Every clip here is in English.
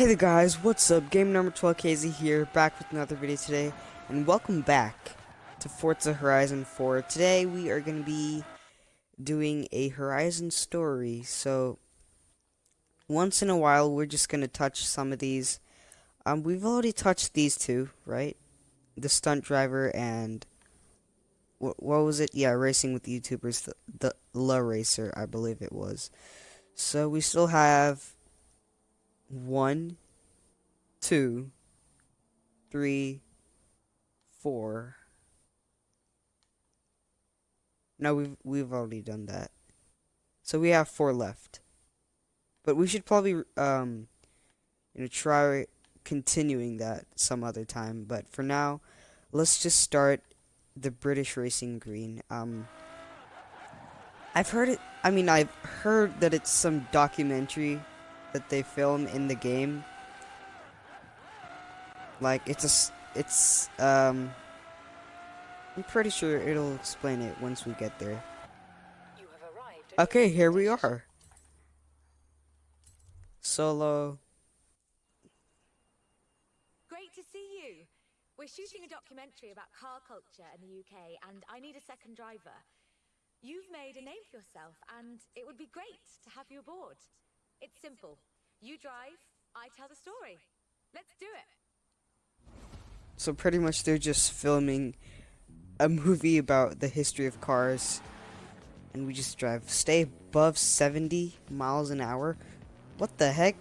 Hey there guys, what's up? Game number 12 KZ here, back with another video today, and welcome back to Forza Horizon 4. Today we are going to be doing a Horizon story, so once in a while we're just going to touch some of these. Um, we've already touched these two, right? The stunt driver and what, what was it? Yeah, racing with YouTubers, the, the LaRacer, I believe it was. So we still have one, two, three, four. No, we've we've already done that. So we have four left. But we should probably um you know try continuing that some other time, but for now, let's just start the British Racing Green. Um I've heard it I mean I've heard that it's some documentary that they film in the game. Like it's a, it's um. I'm pretty sure it'll explain it once we get there. Okay, here we are. Solo. Great to see you. We're shooting a documentary about car culture in the UK, and I need a second driver. You've made a name for yourself, and it would be great to have you aboard. It's simple. You drive, I tell the story. Let's do it. So pretty much they're just filming a movie about the history of cars and we just drive. Stay above 70 miles an hour? What the heck?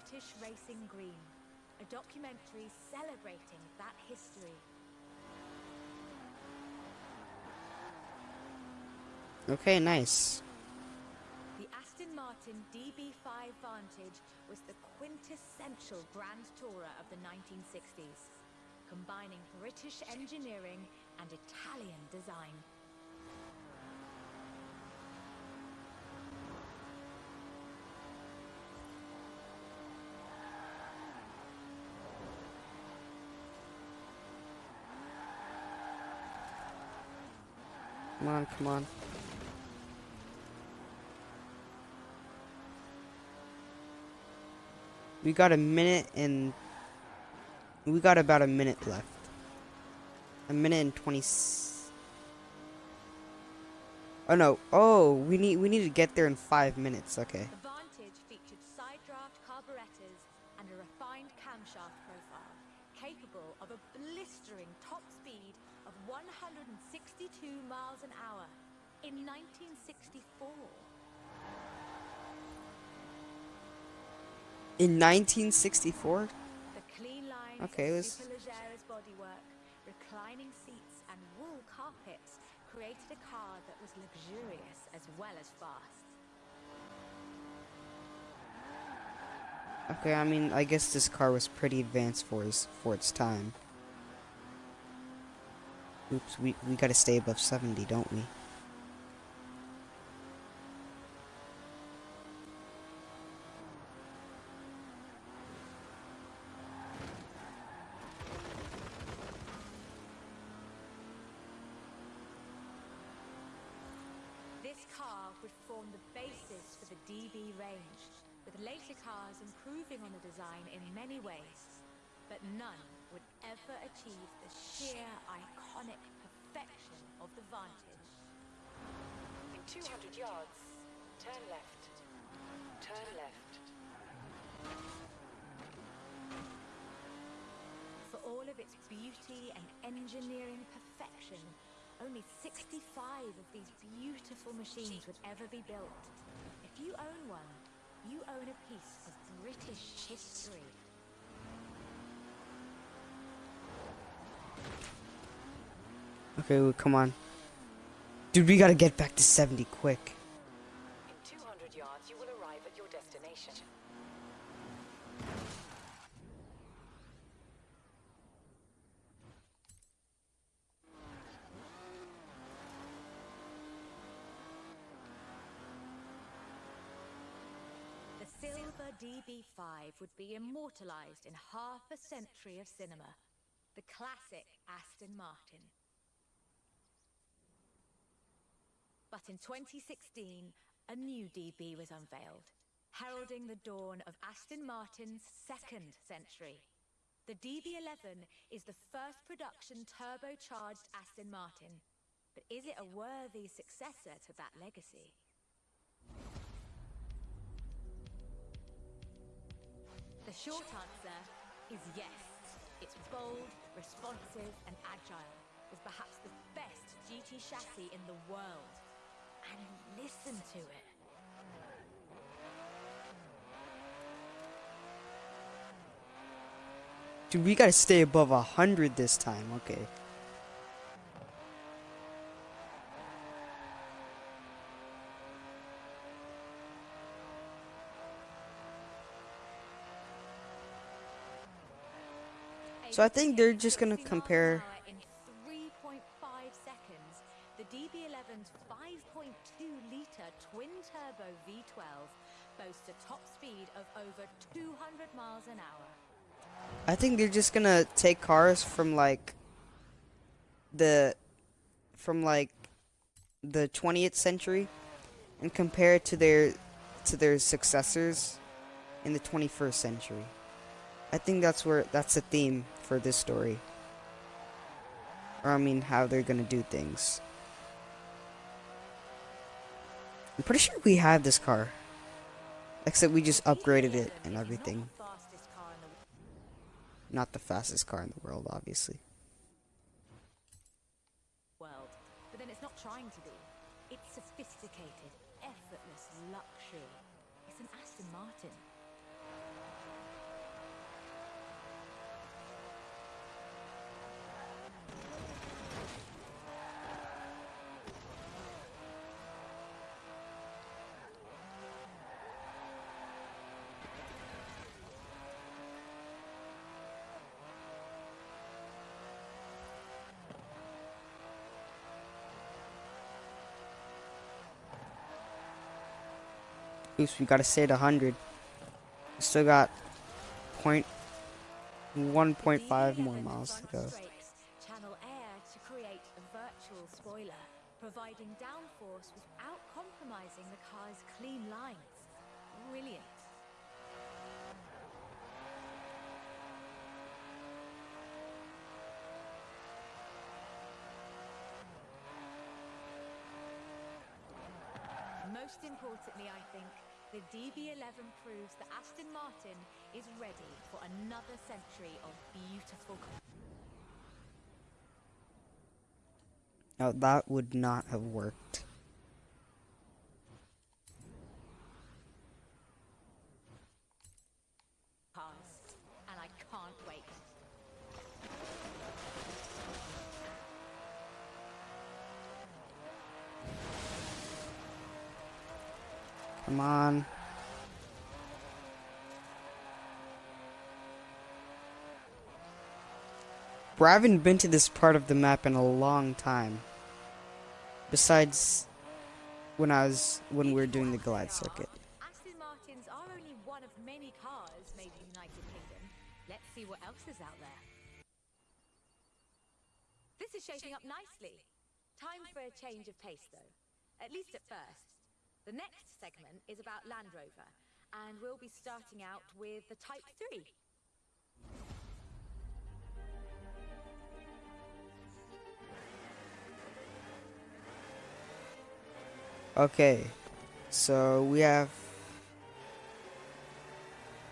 British Racing Green, a documentary celebrating that history. Okay, nice. The Aston Martin DB5 Vantage was the quintessential Grand Tourer of the 1960s, combining British engineering and Italian design. Come on, come on. We got a minute and we got about a minute left. A minute and 20 Oh no. Oh, we need we need to get there in 5 minutes. Okay. Of a blistering top speed of 162 miles an hour in 1964. In 1964? The clean lines, Okay, was- bodywork, reclining seats, and wool carpets created a car that was luxurious as well as fast. Okay, I mean, I guess this car was pretty advanced for its for its time. Oops, we we got to stay above 70, don't we? Improving on the design in many ways. But none would ever achieve the sheer iconic perfection of the Vantage. In 200 yards, turn left. Turn left. For all of its beauty and engineering perfection, only 65 of these beautiful machines would ever be built. If you own one, you own a piece of British history. Okay, well, come on. Dude, we got to get back to 70 quick. In 200 yards, you will arrive at your destination. DB5 would be immortalized in half a century of cinema. The classic Aston Martin. But in 2016, a new DB was unveiled, heralding the dawn of Aston Martin's second century. The DB11 is the first production turbocharged Aston Martin. But is it a worthy successor to that legacy? Short answer is yes. It's bold, responsive, and agile. Is perhaps the best GT chassis in the world. And listen to it. Dude, we gotta stay above a hundred this time. Okay. So I think they're just gonna 60 miles an compare- In 3.5 seconds, the DB11's 5.2 litre twin turbo V12 boasts a top speed of over 200 miles an hour. I think they're just gonna take cars from like the from like the 20th century and compare it to their to their successors in the 21st century. I think that's where that's the theme for this story. Or I mean how they're gonna do things. I'm pretty sure we have this car. Except we just upgraded it and everything. Not the fastest car in the world, obviously. world, but then it's not trying to be. It's sophisticated, effortless luxury. It's an Aston Martin. Oops, we gotta stay at 100. Still got point 1.5 more miles to go. Channel air to create a virtual spoiler, providing downforce without compromising the car's clean lines. Brilliant. Most importantly, I think, the DB11 proves that Aston Martin is ready for another century of beautiful. Now that would not have worked. cars, and I can't wait. Come on. Bro, I haven't been to this part of the map in a long time. Besides when I was when we were doing the glide circuit. Aston Martins are only one of many cars made in the United Kingdom. Let's see what else is out there. This is shaping up nicely. Time for a change of pace, though. At least at first. The next segment is about Land Rover, and we'll be starting out with the Type 3. Okay. So we have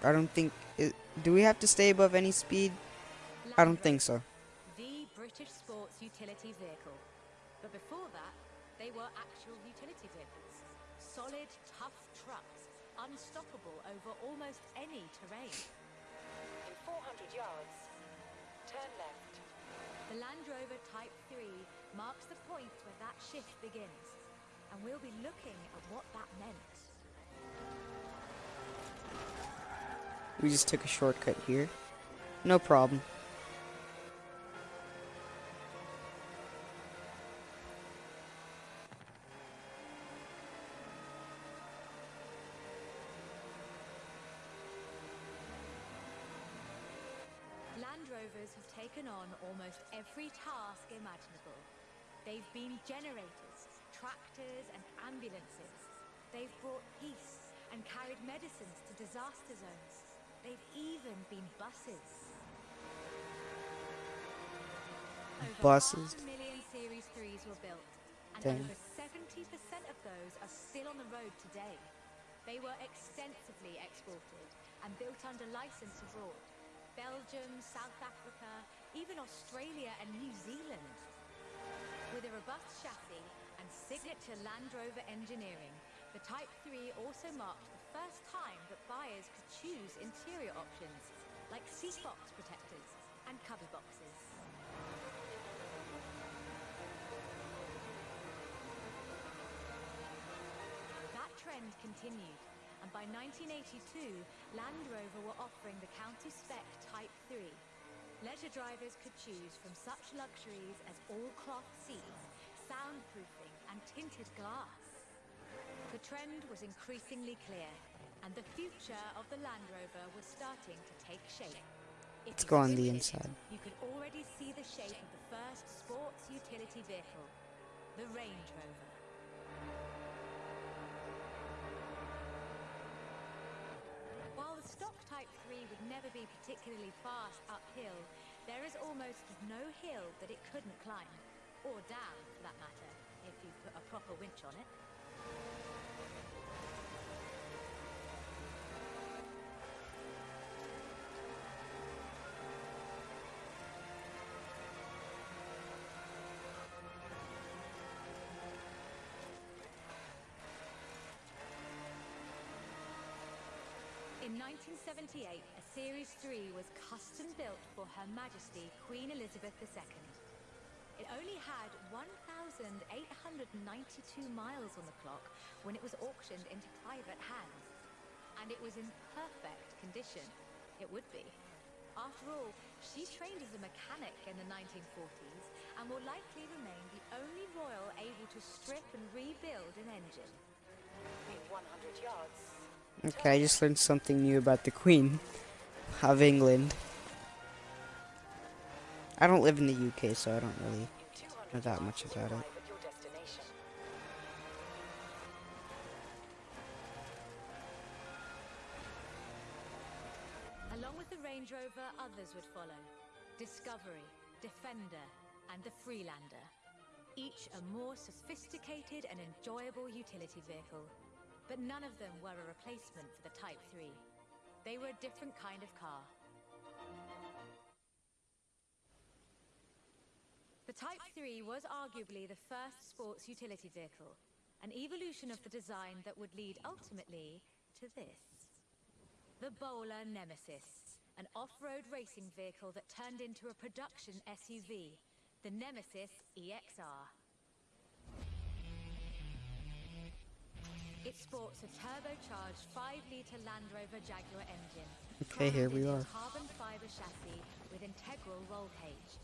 I don't think it, do we have to stay above any speed? I don't think so. the British sports utility vehicle. But before that, they were actual utility vehicles. Solid, tough trucks, unstoppable over almost any terrain. In 400 yards, turn left. The Land Rover Type 3 marks the point where that shift begins and we'll be looking at what that meant. We just took a shortcut here. No problem. Land Rovers have taken on almost every task imaginable. They've been generators, tractors, and ambulances. They've brought peace and carried medicines to disaster zones. They've even been buses. Over Buses? half a million Series 3s were built, and over 70% of those are still on the road today. They were extensively exported and built under license abroad. Belgium, South Africa, even Australia and New Zealand. With a robust chassis and signature Land Rover engineering, the Type 3 also marked the first time that buyers could choose interior options like seat box protectors and cubby boxes. That trend continued, and by 1982, Land Rover were offering the county spec Type 3. Leisure drivers could choose from such luxuries as all-cloth seats, soundproofing, and tinted glass. The trend was increasingly clear, and the future of the Land Rover was starting to take shape. If Let's go on the inside. You could already see the shape of the first sports utility vehicle, the Range Rover. Stock Type 3 would never be particularly fast uphill, there is almost no hill that it couldn't climb. Or down, for that matter, if you put a proper winch on it. 1978, a Series 3 was custom built for Her Majesty Queen Elizabeth II. It only had 1,892 miles on the clock when it was auctioned into private hands. And it was in perfect condition. It would be. After all, she trained as a mechanic in the 1940s and will likely remain the only royal able to strip and rebuild an engine. In 100 yards. Okay, I just learned something new about the Queen of England. I don't live in the UK, so I don't really know that much about it. Along with the Range Rover, others would follow. Discovery, Defender, and the Freelander. Each a more sophisticated and enjoyable utility vehicle. But none of them were a replacement for the Type 3. They were a different kind of car. The Type 3 was arguably the first sports utility vehicle, an evolution of the design that would lead ultimately to this. The Bowler Nemesis, an off-road racing vehicle that turned into a production SUV, the Nemesis EXR. It sports a turbocharged 5-litre Land Rover Jaguar engine. Okay, here we are. Carbon fiber chassis with integral roll cage.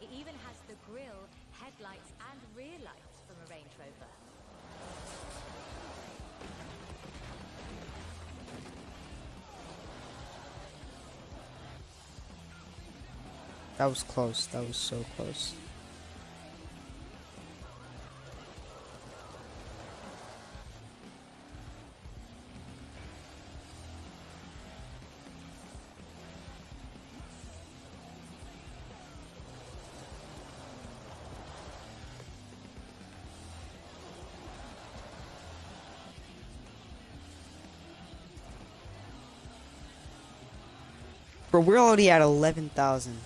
It even has the grille, headlights, and rear lights from a Range Rover. That was close. That was so close. Bro, we're already at 11,000.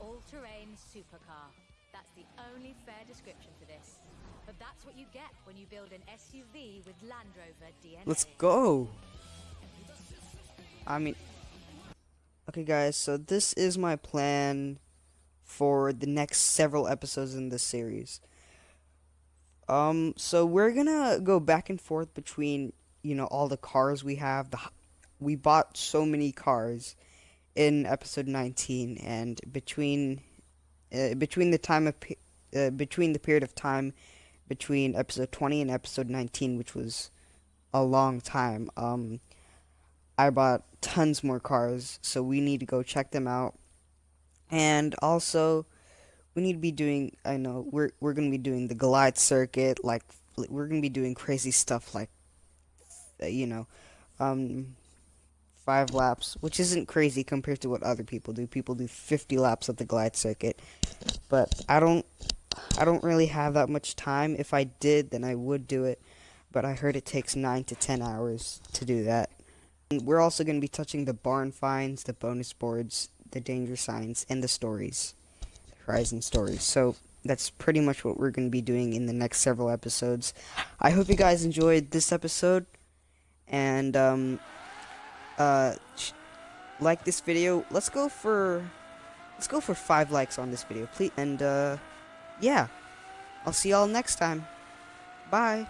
All-terrain supercar. That's the only fair description for this. But that's what you get when you build an SUV with Land Rover DNA. Let's go. I mean, okay, guys. So this is my plan for the next several episodes in this series. Um, so we're gonna go back and forth between you know all the cars we have. The we bought so many cars in episode 19, and between uh, between the time of uh, between the period of time between episode 20 and episode 19, which was a long time. Um, I bought tons more cars, so we need to go check them out. And also, we need to be doing. I know we're we're gonna be doing the glide circuit. Like we're gonna be doing crazy stuff, like you know, um, five laps, which isn't crazy compared to what other people do. People do 50 laps of the glide circuit, but I don't. I don't really have that much time. If I did, then I would do it, but I heard it takes nine to ten hours to do that. And we're also going to be touching the barn finds, the bonus boards, the danger signs, and the stories, Horizon stories. So that's pretty much what we're going to be doing in the next several episodes. I hope you guys enjoyed this episode, and um, uh, like this video. Let's go for let's go for five likes on this video, please. And uh, yeah, I'll see y'all next time. Bye.